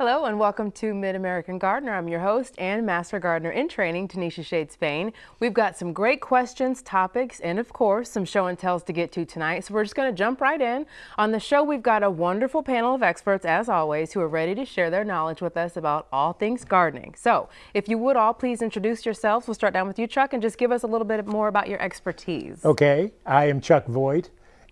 Hello and welcome to Mid-American Gardener. I'm your host and Master Gardener in Training, Tanisha Shade Spain. We've got some great questions, topics, and of course, some show and tells to get to tonight. So we're just going to jump right in. On the show, we've got a wonderful panel of experts, as always, who are ready to share their knowledge with us about all things gardening. So if you would all please introduce yourselves. We'll start down with you, Chuck, and just give us a little bit more about your expertise. Okay, I am Chuck Voigt,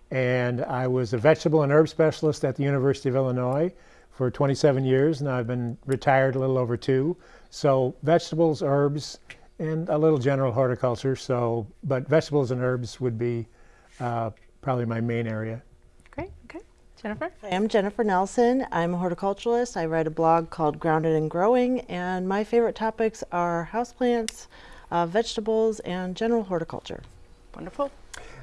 and I was a vegetable and herb specialist at the University of Illinois for 27 years. and I've been retired a little over two. So vegetables, herbs, and a little general horticulture. So, but vegetables and herbs would be uh, probably my main area. Great. Okay. Jennifer? Hi, I'm Jennifer Nelson. I'm a horticulturalist. I write a blog called Grounded and Growing, and my favorite topics are houseplants, uh, vegetables, and general horticulture. Wonderful.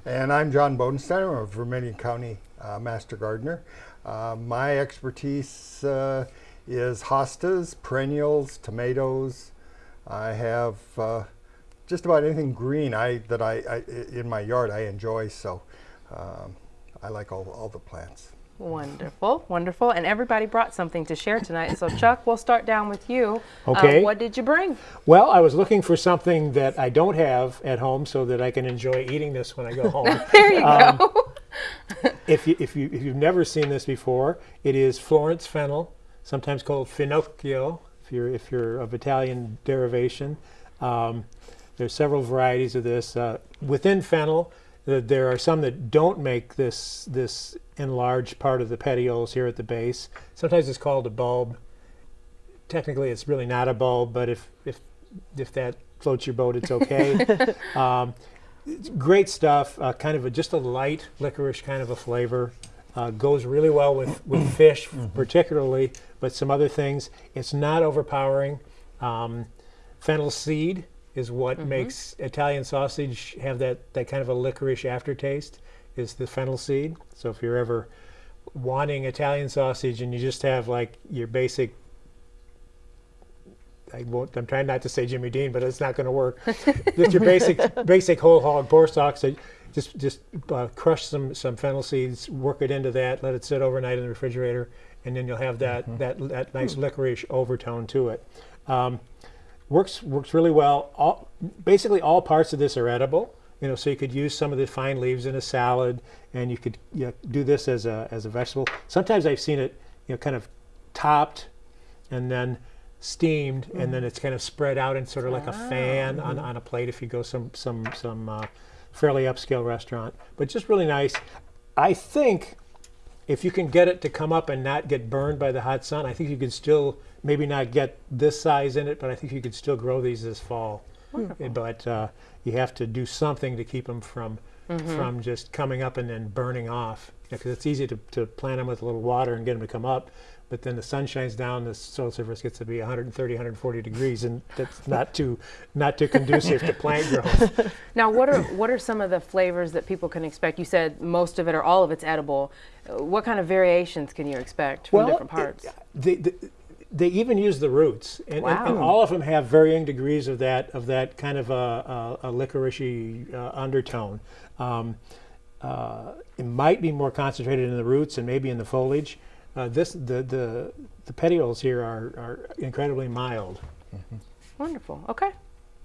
And I'm John Bodenstein. I'm a Vermilion County uh, Master Gardener. Uh, my expertise uh, is hostas, perennials, tomatoes. I have uh, just about anything green I, that I, I, in my yard I enjoy, so um, I like all, all the plants. Wonderful, wonderful. And everybody brought something to share tonight. So Chuck, we'll start down with you. Uh, okay. Uh, what did you bring? Well, I was looking for something that I don't have at home so that I can enjoy eating this when I go home. there you um, go. if, you, if, you, if you've never seen this before, it is Florence fennel, sometimes called finocchio, if you're, if you're of Italian derivation. Um, there's several varieties of this. Uh, within fennel, uh, there are some that don't make this, this enlarged part of the petioles here at the base. Sometimes it's called a bulb. Technically, it's really not a bulb, but if, if, if that floats your boat, it's okay. um, great stuff. Uh, kind of a, just a light licorice kind of a flavor. Uh, goes really well with, with fish, mm -hmm. particularly, but some other things. It's not overpowering. Um, fennel seed is what mm -hmm. makes Italian sausage have that, that kind of a licorice aftertaste, is the fennel seed. So if you're ever wanting Italian sausage and you just have like your basic I won't, I'm trying not to say Jimmy Dean, but it's not going to work. just your basic basic whole hog pork stalks. Just just uh, crush some some fennel seeds, work it into that, let it sit overnight in the refrigerator, and then you'll have that mm -hmm. that that nice hmm. licorice overtone to it. Um, works works really well. All, basically, all parts of this are edible. You know, so you could use some of the fine leaves in a salad, and you could you know, do this as a as a vegetable. Sometimes I've seen it, you know, kind of topped, and then steamed, mm. and then it's kind of spread out in sort of like a fan on, on a plate if you go some some some uh, fairly upscale restaurant. But just really nice. I think if you can get it to come up and not get burned by the hot sun, I think you can still maybe not get this size in it, but I think you could still grow these this fall. Wonderful. But uh, you have to do something to keep them from mm -hmm. from just coming up and then burning off. Because it's easy to, to plant them with a little water and get them to come up but then the sun shines down, the soil surface gets to be 130, 140 degrees, and that's not too not too conducive to plant growth. Now, what are what are some of the flavors that people can expect? You said most of it or all of it's edible. What kind of variations can you expect from well, different parts? It, the, the, they even use the roots, and, wow. and, and, all of them have varying degrees of that of that kind of a, a, a licoricey uh, undertone. Um, uh, it might be more concentrated in the roots and maybe in the foliage. Uh, this the the the petioles here are are incredibly mild. Mm -hmm. Wonderful. Okay.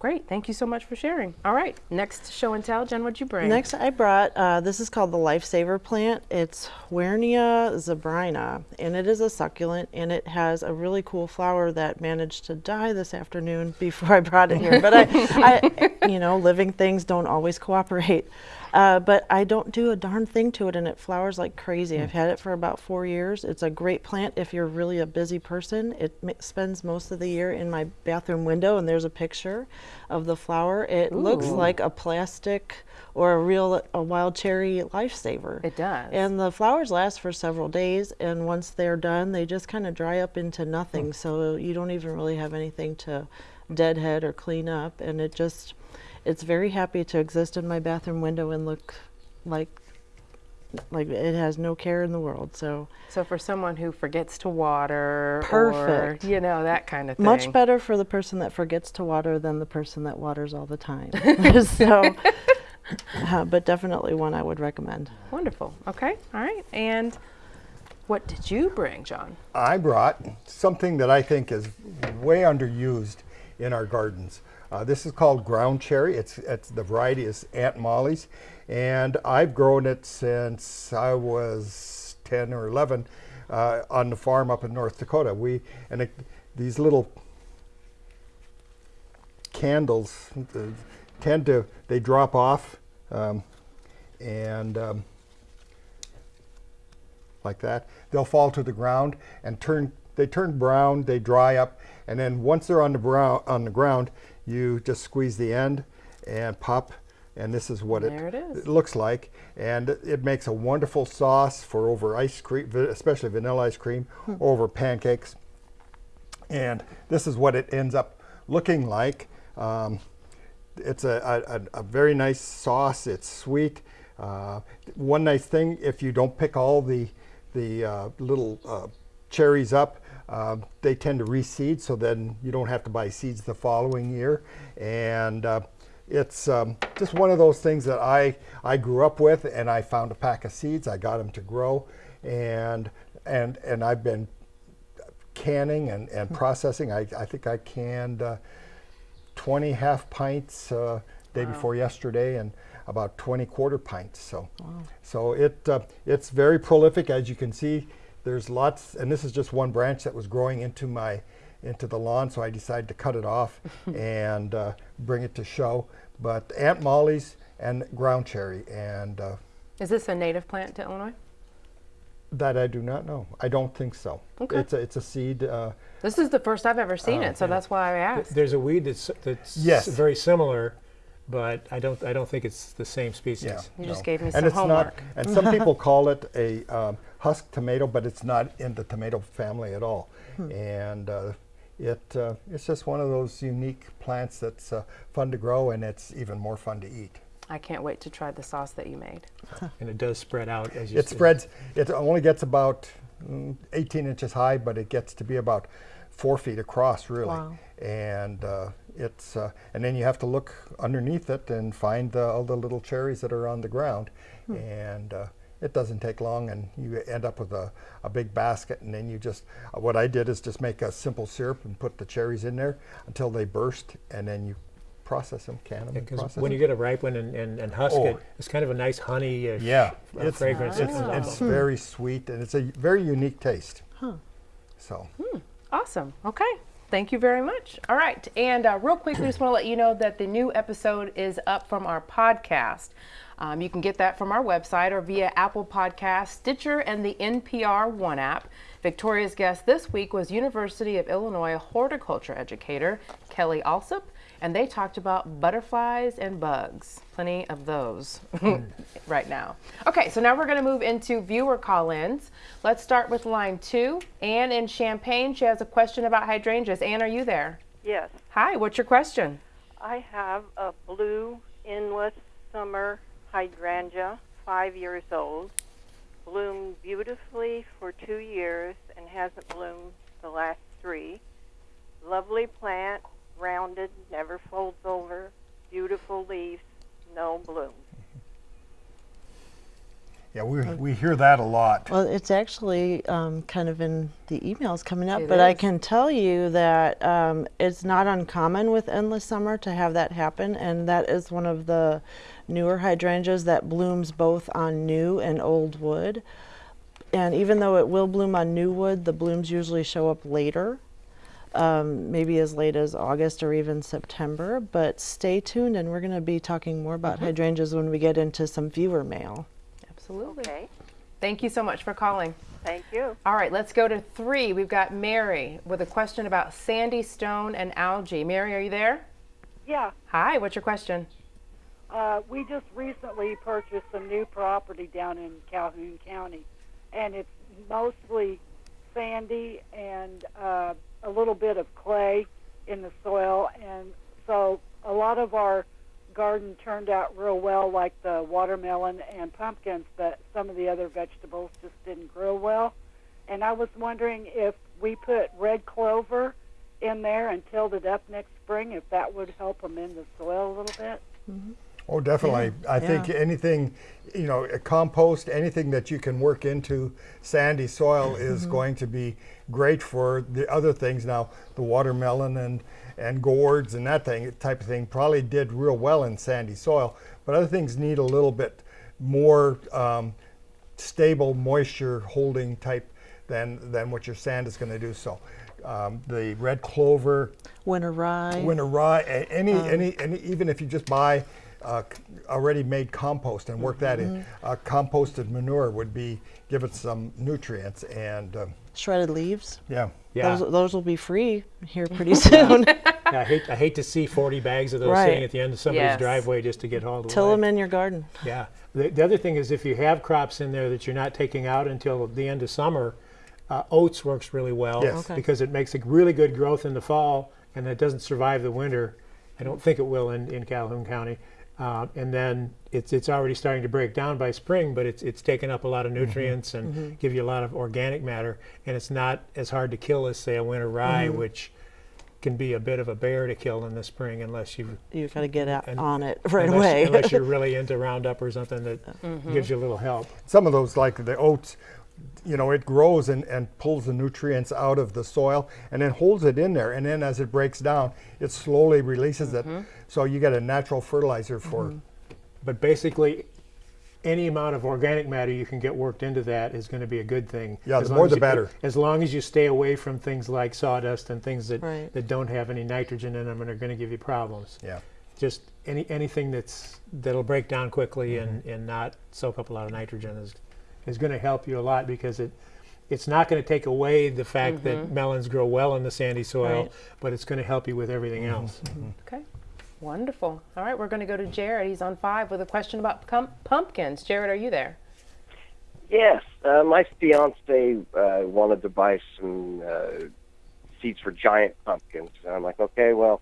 Great. Thank you so much for sharing. All right. Next show and tell. Jen, what'd you bring? Next, I brought, uh, this is called the Lifesaver plant. It's Huernia zebrina, and it is a succulent, and it has a really cool flower that managed to die this afternoon before I brought it here. but I, I, you know, living things don't always cooperate. Uh, but I don't do a darn thing to it and it flowers like crazy. Mm. I've had it for about four years. It's a great plant if you're really a busy person. It spends most of the year in my bathroom window and there's a picture of the flower. It Ooh. looks like a plastic or a real a wild cherry lifesaver. It does. And the flowers last for several days and once they're done they just kind of dry up into nothing mm. so you don't even really have anything to deadhead or clean up and it just it's very happy to exist in my bathroom window and look like like it has no care in the world so. So for someone who forgets to water perfect. or, you know that kind of thing. much better for the person that forgets to water than the person that waters all the time. So uh, but definitely one i would recommend. Wonderful. Okay. All right. And What did you bring, John? I brought something that I think is way underused in our gardens. Uh, this is called ground cherry. It's, it's the variety is Aunt Molly's, and I've grown it since I was 10 or 11 uh, on the farm up in North Dakota. We and it, these little candles uh, tend to they drop off um, and um, like that they'll fall to the ground and turn they turn brown they dry up and then once they're on the brown on the ground you just squeeze the end and pop and this is what it, it is. looks like and it makes a wonderful sauce for over ice cream especially vanilla ice cream Hmm. over pancakes and this is what it ends up looking like. Um, it's a, a, a- a very nice sauce. It's sweet. Uh, one nice thing, if you don't pick all the the uh, little uh, cherries up, uh, they tend to reseed, so then you don't have to buy seeds the following year. And uh, it's um, just one of those things that I I grew up with, and I found a pack of seeds. I got them to grow, and and and I've been canning and, and processing. I, I think I canned uh, 20 half pints uh, day before yesterday and about 20 quarter pints. So, so it uh, it's very prolific as you can see. There's lots, and this is just one branch that was growing into my into the lawn, so I decided to cut it off and uh, bring it to show. But Aunt Molly's and ground cherry, and uh, Is this a native plant to Illinois? that I do not know. I don't think so. Okay. It's a, it's a seed. Uh, This is the first I've ever seen Oh, it, so that's why I asked. There's a weed that's that's Yes. very similar, but I don't I don't think it's the same species. Yeah. You just gave me and some it's homework. Not, and some people call it a um, husk tomato, but it's not in the tomato family at all. Hmm. And uh, it uh, it's just one of those unique plants that's uh, fun to grow, and it's even more fun to eat. I can't wait to try the sauce that you made. And it does spread out as you It s- spreads. It only gets about mm, 18 inches high, but it gets to be about four feet across, really. Wow. And uh, it's uh, and then you have to look underneath it and find uh, all the little cherries that are on the ground, and uh, it doesn't take long, and you end up with a, a big basket, and then you just uh, what I did is just make a simple syrup and put the cherries in there until they burst, and then you process them, can them, and Because process when you get a ripe one and, and, and husk Oh. it, it's kind of a nice honey uh, Yeah, uh, it's fragrance. It's, that comes it's out. very sweet and it's a very unique taste. Huh. So Awesome. Okay. Thank you very much. All right. And uh, real quick, we just want to let you know that the new episode is up from our podcast. Um, you can get that from our website or via Apple Podcast, Stitcher, and the NPR One app. Victoria's guest this week was University of Illinois horticulture educator Kelly Allsup, and they talked about butterflies and bugs. Plenty of those right now. Okay, so now we're going to move into viewer call ins. Let's start with line two. Anne in Champaign, she has a question about hydrangeas. Anne, are you there? Yes, Hi, what's your question? I have a blue endless summer hydrangea, five years old, bloomed beautifully for two years and hasn't bloomed the last three. Lovely plant, rounded, never folds over, beautiful leaves, no bloom. yeah, we, we hear that a lot. Well, it's actually um, kind of in the emails coming up, It but I can tell you that um, it's not uncommon with endless summer to have that happen, and that is one of the newer hydrangeas that blooms both on new and old wood. And even though it will bloom on new wood, the blooms usually show up later, um, maybe as late as August or even September. But stay tuned, and we're going to be talking more about hydrangeas when we get into some viewer mail. Absolutely. Okay, Thank you so much for calling. thank you. All right, let's go to three. We've got Mary with a question about sandy stone and algae. Mary, are you there? Yeah, Hi, what's your question? Uh, we just recently purchased some new property down in Calhoun County, and it's mostly sandy and uh, a little bit of clay in the soil, and so a lot of our garden turned out real well, like the watermelon and pumpkins, but some of the other vegetables just didn't grow well. And I was wondering if we put red clover in there and tilled it up next spring, if that would help in the soil a little bit. Oh, definitely. I think yeah. anything you know, a compost, anything that you can work into sandy soil is going to be great for the other things. Now, the watermelon and and gourds and that thing type of thing probably did real well in sandy soil, but other things need a little bit more um, stable moisture holding type than than what your sand is going to do. So, um, the red clover, Winter rye. winter rye, any, any, any, even if you just buy uh, already made compost and work that in, uh, composted manure would be give it some nutrients and um, Shredded leaves. yeah. Yeah. Those, those will be free here pretty soon. I hate I hate to see 40 bags of those Right. sitting at the end of somebody's Yes. driveway just to get hauled Till away. them in your garden. Yeah. The, the other thing is if you have crops in there that you're not taking out until the end of summer, uh, oats works really well Yes. Okay. because it makes a really good growth in the fall and it doesn't survive the winter. I don't think it will in, in Calhoun County. Uh, and then it's it's already starting to break down by spring, but it's it's taken up a lot of mm-hmm. nutrients and mm-hmm. give you a lot of organic matter, and it's not as hard to kill as say a winter rye, mm-hmm. which can be a bit of a bear to kill in the spring unless you You got to get out And- on it right unless, away. unless you're really into Roundup or something that uh, gives you a little help. Some of those, like the oats, you know, it grows and, and pulls the nutrients out of the soil and then holds it in there. And then as it breaks down, it slowly releases it. Mm-hmm. So you get a natural fertilizer for. Mm-hmm. But basically, any amount of organic matter you can get worked into that is going to be a good thing. Yeah, As the long more as the you- better. As long as you stay away from things like sawdust and things that, Right. that don't have any nitrogen in them and are going to give you problems. Yeah. Just any anything that's that'll break down quickly and, mm-hmm. and not soak up a lot of nitrogen is is going to help you a lot because it it's not going to take away the fact that melons grow well in the sandy soil, Right. but it's going to help you with everything else. Okay. Wonderful. All right, we're going to go to Jared. He's on five with a question about pum- pumpkins. Jared, are you there? Yes, uh, my fiance uh, wanted to buy some uh, seeds for giant pumpkins. And I'm like, okay, well,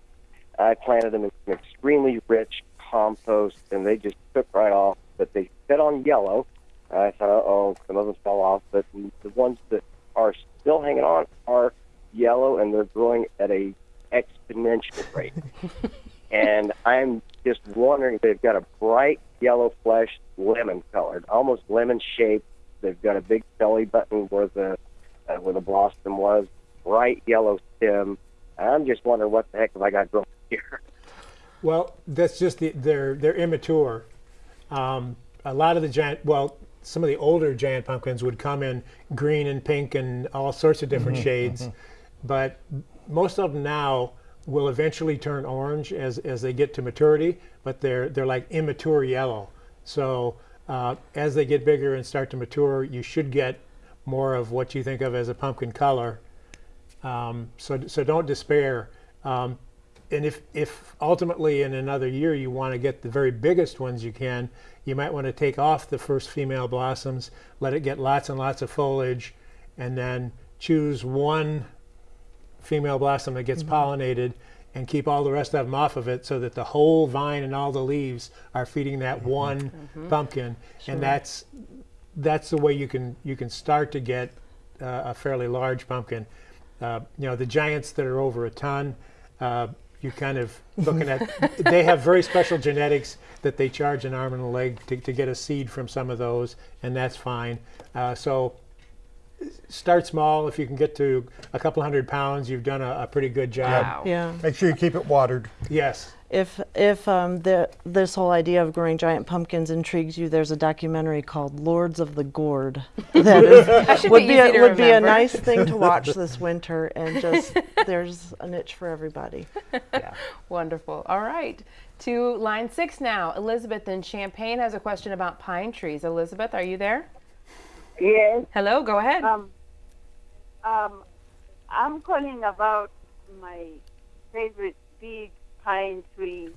I planted them in some extremely rich compost, and they just took right off. But they fed on yellow. I thought, oh, some of them fell off, but the ones that are still hanging on are yellow, and they're growing at a exponential rate. and I'm just wondering, they've got a bright yellow flesh, lemon colored, almost lemon shaped. They've got a big belly button where the uh, where the blossom was, bright yellow stem. I'm just wondering what the heck have I got growing here? Well, that's just the, they're they're immature. Um, a lot of the giant, well, some of the older giant pumpkins would come in green and pink and all sorts of different shades, but most of them now will eventually turn orange as, as they get to maturity, but they're they're like immature yellow. So uh, as they get bigger and start to mature, you should get more of what you think of as a pumpkin color. Um, so so don't despair. Um, and if, if ultimately in another year you want to get the very biggest ones you can, you might want to take off the first female blossoms, let it get lots and lots of foliage, and then choose one female blossom that gets pollinated and keep all the rest of them off of it so that the whole vine and all the leaves are feeding that one pumpkin. And that's that's the way you can you can start to get uh, a fairly large pumpkin. Uh, you know, the giants that are over a ton, uh, you're kind of looking at. they have very special genetics that they charge an arm and a leg to, to get a seed from some of those, and that's fine. Uh, so start small. If you can get to a couple hundred pounds, you've done a, a pretty good job. Wow. Yeah. Make sure you keep it watered. Yes. If if um, the, this whole idea of growing giant pumpkins intrigues you, there's a documentary called Lords of the Gourd that is, would be be a, easy to would be a nice thing to watch this winter, and just there's a niche for everybody. Wonderful. All right. To line six now. Elizabeth in Champaign has a question about pine trees. Elizabeth, are you there? Yes. Hello, go ahead. Um, um, I'm calling about my favorite big pine tree.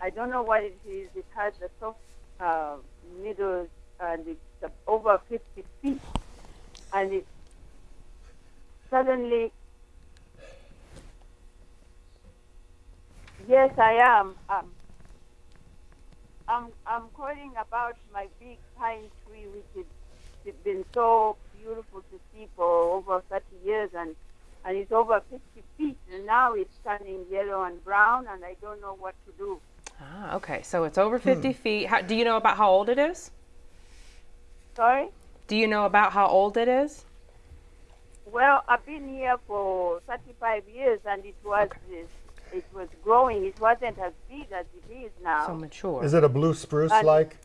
I don't know what it is. It has the soft uh, middle and it's over 50 feet. And it suddenly, yes, I am. Um, I'm, I'm calling about my big pine tree, which it's been so beautiful to see for over 30 years and and it's over 50 feet and now it's turning yellow and brown and I don't know what to do. ah, okay. So it's over 50 feet. How, do you know about how old it is? Sorry? Do you know about how old it is? Well, I've been here for 35 years, and it was it was growing. It wasn't as big as it is now. So mature. Is it a blue spruce like?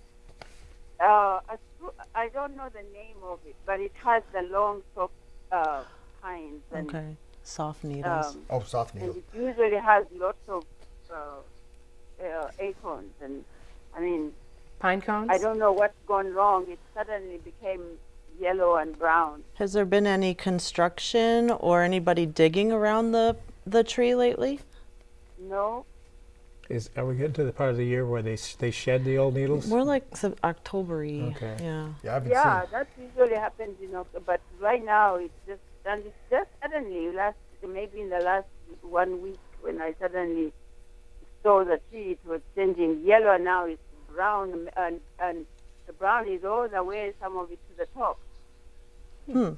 uh, a spru- I don't know the name of it, but it has the long, soft uh, pines, and, Okay. Soft needles. um, Oh, soft and it usually has lots of uh, uh, acorns. And I mean, Pine cones? I don't know what's gone wrong. It suddenly became yellow and brown. Has there been any construction or anybody digging around the the tree lately? No, Is are we getting to the part of the year where they they shed the old needles? More like Sep- October-y. Okay. Yeah. Yeah, I haven't yeah, seen. that usually happens in October. But right now, it's just and just suddenly last maybe in the last one week when I suddenly saw the tree, it was changing yellow. Now it's brown, and and the brown is all the way, some of it to the top. Hmm.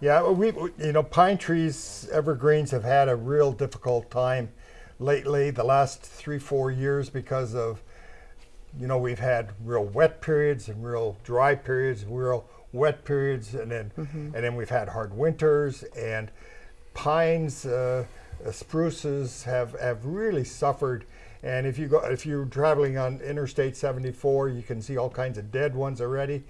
Yeah, we- you know, pine trees, evergreens have had a real difficult time lately, the last three, four years because of, you know, we've had real wet periods and real dry periods, real wet periods, and then, and then we've had hard winters and pines, uh, uh, spruces have, have really suffered. And if you go, if you're traveling on Interstate 74, you can see all kinds of dead ones already.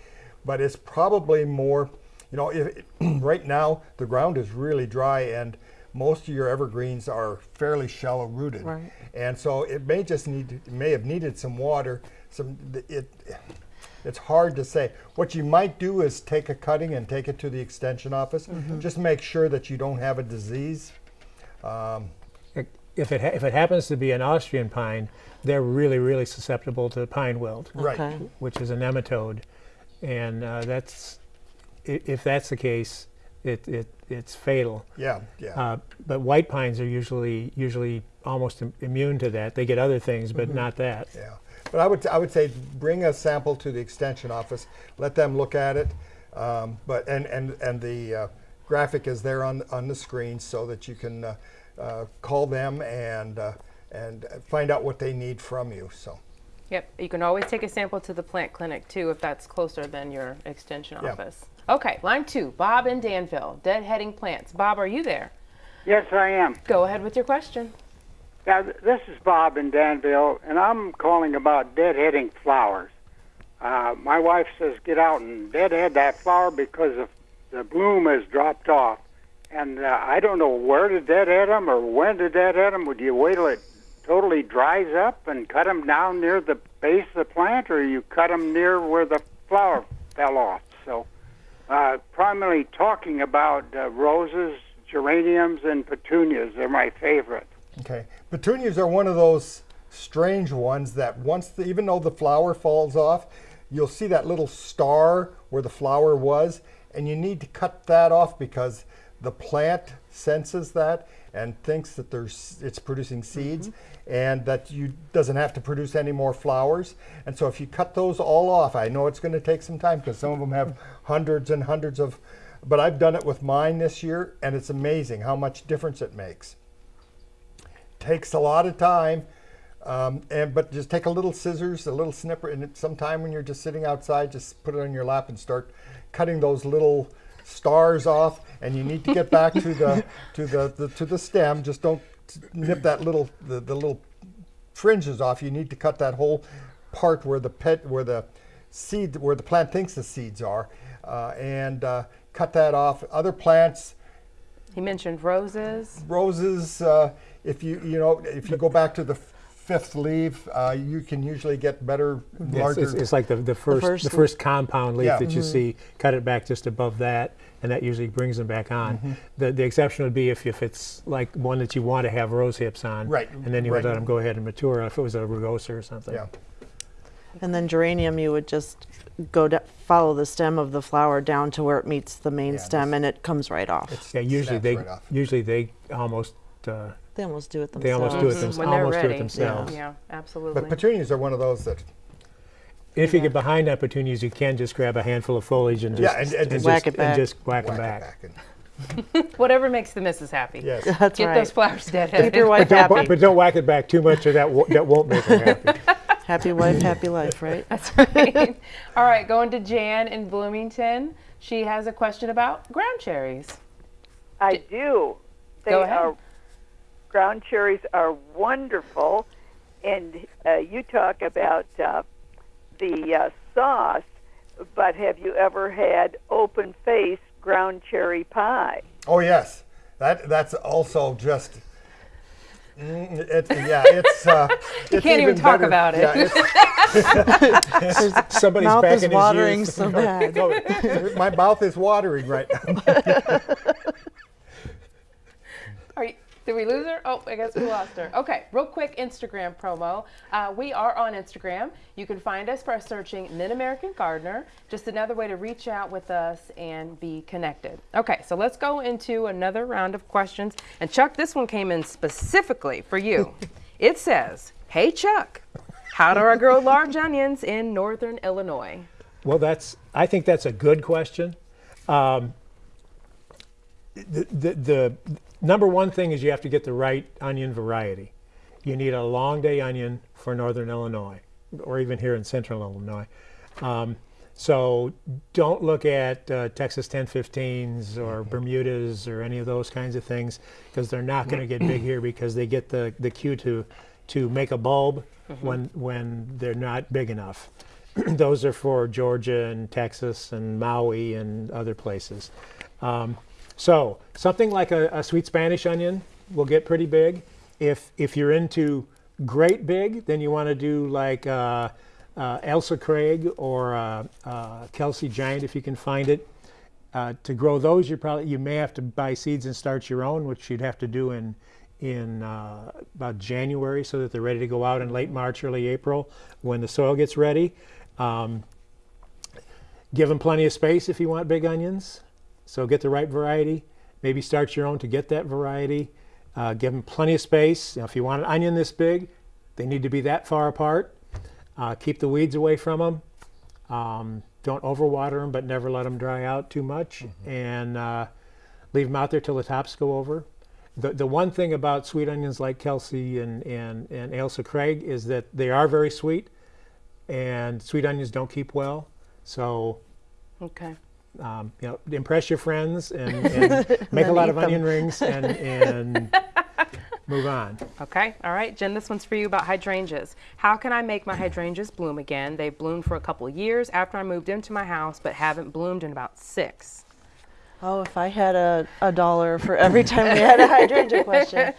But it's probably more, you know, if, right now the ground is really dry and most of your evergreens are fairly shallow rooted. Right. And so it may just need, may have needed some water. Some, it, it's hard to say. What you might do is take a cutting and take it to the extension office. Just make sure that you don't have a disease. Um, If it ha- if it happens to be an Austrian pine, they're really really susceptible to pine wilt, Right. Okay. which is a nematode, and uh, that's if that's the case, it, it it's fatal. yeah, yeah. Uh, but white pines are usually usually almost Im- immune to that. They get other things, but Mm-hmm. not that. Yeah, but I would I would say bring a sample to the extension office, let them look at it. Um, but and and and the uh, graphic is there on on the screen so that you can uh, uh, call them and uh, and find out what they need from you. So Yep. You can always take a sample to the plant clinic too if that's closer than your extension Yeah. office. Okay, line two, Bob in Danville, deadheading plants. Bob, are you there? Yes, I am. Go ahead with your question. Now, this is Bob in Danville, and I'm calling about deadheading flowers. Uh, my wife says get out and deadhead that flower because of the bloom has dropped off. And uh, I don't know where to deadhead them or when to deadhead them. Would you wait till it totally dries up and cut them down near the base of the plant, or you cut them near where the flower fell off? So, uh, primarily talking about uh, roses, geraniums, and petunias. They're my favorite. Okay, petunias are one of those strange ones that once the, even though the flower falls off, you'll see that little star where the flower was, and you need to cut that off because the plant senses that and thinks that there's it's producing seeds mm-hmm. and that you doesn't have to produce any more flowers. And so if you cut those all off i know it's going to take some time because some of them have hundreds and hundreds of but i've done it with mine this year and it's amazing how much difference it makes takes a lot of time um, and but just take a little scissors a little snipper and it- sometime when you're just sitting outside just put it on your lap and start cutting those little stars off and you need to get back to the to the, the to the stem. Just don't nip that little the, the little fringes off. You need to cut that whole part where the pet where the seed where the plant thinks the seeds are uh, and uh, cut that off. Other plants He mentioned roses. roses uh, if you you know if you go back to the fifth leaf uh, you can usually get better It's, larger it's, it's like the, the first the first first, compound leaf Yeah. that you see. Cut it back just above that, and that usually brings them back on. The the exception would be if, if it's like one that you want to have rose hips on, Right, And then you would let them go ahead and mature. If it was a rugosa or something. yeah And then geranium, you would just go to follow the stem of the flower down to where it meets the main Yeah, stem, and it comes right off. Yeah, usually they right off. usually they almost uh, They almost do it they themselves. almost do it themselves. when they're almost do ready. it themselves. Yeah, absolutely. but petunias are one of those that If you get behind that petunias, you can just grab a handful of foliage and Yeah, just and- and just- Whack it and back. just whack, whack them back. back and- Whatever makes the missus happy. yes That's Get right. those flowers deadheaded. Keep your wife Don't, happy. but, but don't whack it back too much, or that wo- that won't make her happy. Happy wife, happy life, right? That's right. All right, going to Jan in Bloomington. She has a question about ground cherries. I do. They Go ahead. are ground cherries are wonderful, and uh, you talk about uh, the uh, sauce, but have you ever had open face ground cherry pie? Oh yes, that that's also just. Mm, it, yeah, it's. Uh, you can't even talk about it. Yeah, Somebody's Mouth back is in watering youth. so bad. no, my mouth is watering right now. Did we lose her? Oh, I guess we lost her. Okay, real quick Instagram promo. Uh, we are on Instagram. You can find us by searching Mid American Gardener. Just another way to reach out with us and be connected. Okay, so let's go into another round of questions. And Chuck, this one came in specifically for you. it says, Hey Chuck, how do I grow large onions in northern Illinois? Well, that's. I think that's a good question. Um, the, the, the number one thing is you have to get the right onion variety. You need a long day onion for northern Illinois, or even here in central Illinois. Um, so don't look at uh, Texas 1015s or Bermudas or any of those kinds of things because they're not going to get big here because they get the, the cue to to make a bulb when when they're not big enough. those are for Georgia and Texas and Maui and other places. Um, so something like a, a sweet Spanish onion will get pretty big. If if you're into great big, then you want to do like uh, uh, Ailsa Craig or uh, uh, Kelsae Giant if you can find it. Uh, to grow those, you probably you may have to buy seeds and start your own, which you'd have to do in in uh, about January so that they're ready to go out in late March, early April when the soil gets ready. Um, give them plenty of space if you want big onions. So get the right variety. Maybe start your own to get that variety. Uh, give them plenty of space. You know, if you want an onion this big, they need to be that far apart. Uh, keep the weeds away from them. Um, don't overwater them, but never let them dry out too much. And uh, leave them out there till the tops go over. The, the one thing about sweet onions like Kelsae and, and, and Ailsa Craig is that they are very sweet, and sweet onions don't keep well. So Okay. Um, you know, impress your friends and, and make a lot of them. onion rings and, and move on. Okay, all right, Jen, this one's for you about hydrangeas. How can I make my hydrangeas bloom again? They've bloomed for a couple of years after I moved into my house, but haven't bloomed in about six. Oh, if I had a, a dollar for every time we had a hydrangea question.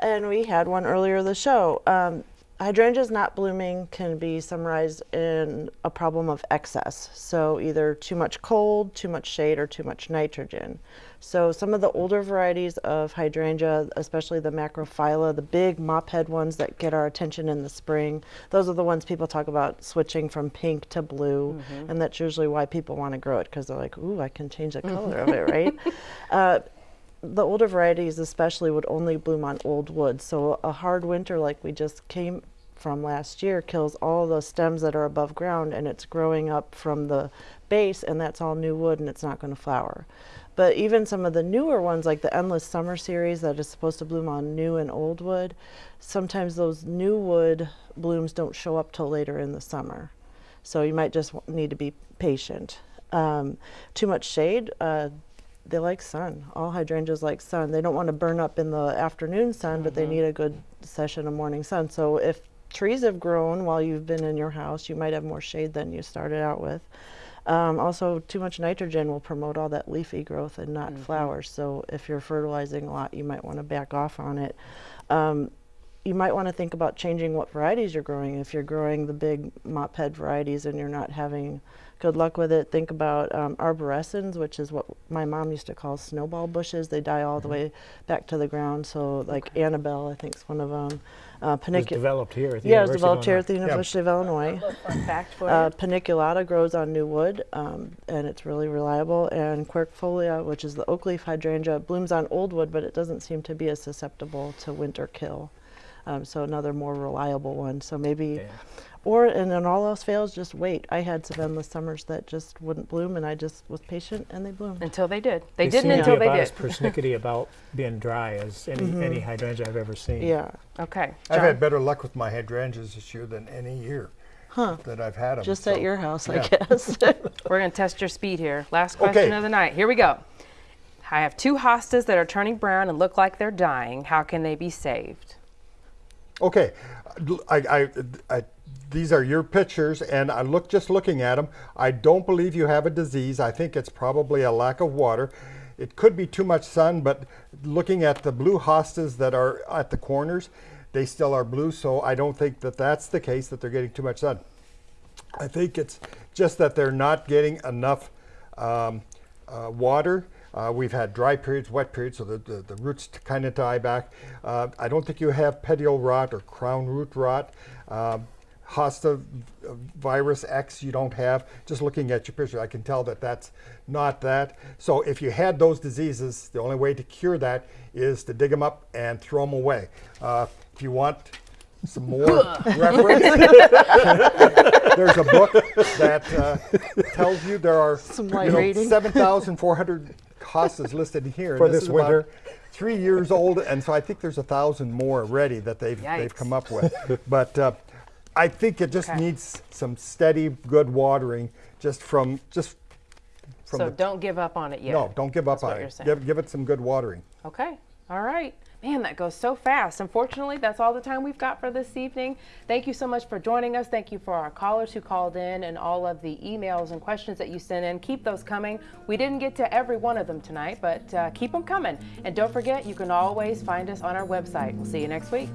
And we had one earlier in the show. Um, hydrangeas not blooming can be summarized in a problem of excess. So either too much cold, too much shade, or too much nitrogen. So some of the older varieties of hydrangea, especially the macrophylla, the big mop head ones that get our attention in the spring, those are the ones people talk about switching from pink to blue. And that's usually why people want to grow it because they're like, ooh, I can change the color of it, right? Uh, the older varieties especially would only bloom on old wood. So a hard winter like we just came from last year kills all the stems that are above ground and it's growing up from the base and that's all new wood and it's not going to flower. But even some of the newer ones like the Endless Summer series that is supposed to bloom on new and old wood, sometimes those new wood blooms don't show up till later in the summer. So you might just need to be patient. Um, too much shade, uh, they like sun. All hydrangeas like sun. They don't want to burn up in the afternoon sun, but they need a good session of morning sun. So if trees have grown while you've been in your house, you might have more shade than you started out with. Um, also, too much nitrogen will promote all that leafy growth and not flowers. So if you're fertilizing a lot, you might want to back off on it. Um, you might want to think about changing what varieties you're growing. If you're growing the big mop head varieties and you're not having good luck with it, think about um, arborescens, which is what my mom used to call snowball bushes. They die all the way back to the ground. So, like Annabelle, I think is one of them. Uh, It was panicu- developed here at the yeah, it was developed here at the University of Illinois. Fun fact for Uh, you. paniculata grows on new wood, um, and it's really reliable. And quercifolia, which is the oak leaf hydrangea, blooms on old wood, but it doesn't seem to be as susceptible to winter kill. Um, so another more reliable one. So maybe, Yeah. or and then all else fails, just wait. I had some endless summers that just wouldn't bloom, and I just was patient, and they bloomed. Until they did. They, They didn't until be they about did. as persnickety about being dry as any, any hydrangea I've ever seen. Yeah, Okay. I've had better luck with my hydrangeas this year than any year Huh. that I've had them. just at your house, yeah. I guess. We're going to test your speed here. Last question Okay. of the night. Here we go. I have two hostas that are turning brown and look like they're dying. How can they be saved? Okay, I, I, I, these are your pictures, and I look just looking at them. I don't believe you have a disease. I think it's probably a lack of water. It could be too much sun, but looking at the blue hostas that are at the corners, they still are blue. So I don't think that that's the case that they're getting too much sun. I think it's just that they're not getting enough um, uh, water. Uh, we've had dry periods, wet periods, so the, the, the roots kind of die back. Uh, I don't think you have petiole rot or crown root rot. Um, Hosta virus X you don't have. Just looking at your picture, I can tell that that's not that. So if you had those diseases, the only way to cure that is to dig them up and throw them away. Uh, if you want some more reference, there's a book that uh, tells you there are Some you know, 7,400 hostas listed here. For and this winter. Three years old, and so I think there's a thousand more already that they've they've come up with. but uh, I think it just Okay. needs some steady, good watering, just from just from so the don't give up on it yet. no, don't give up That's on you're it. Give, give it some good watering. Okay. All right. Man, that goes so fast. Unfortunately, that's all the time we've got for this evening. Thank you so much for joining us. Thank you for our callers who called in and all of the emails and questions that you sent in. Keep those coming. We didn't get to every one of them tonight, but uh, keep them coming. And don't forget, you can always find us on our website. We'll see you next week.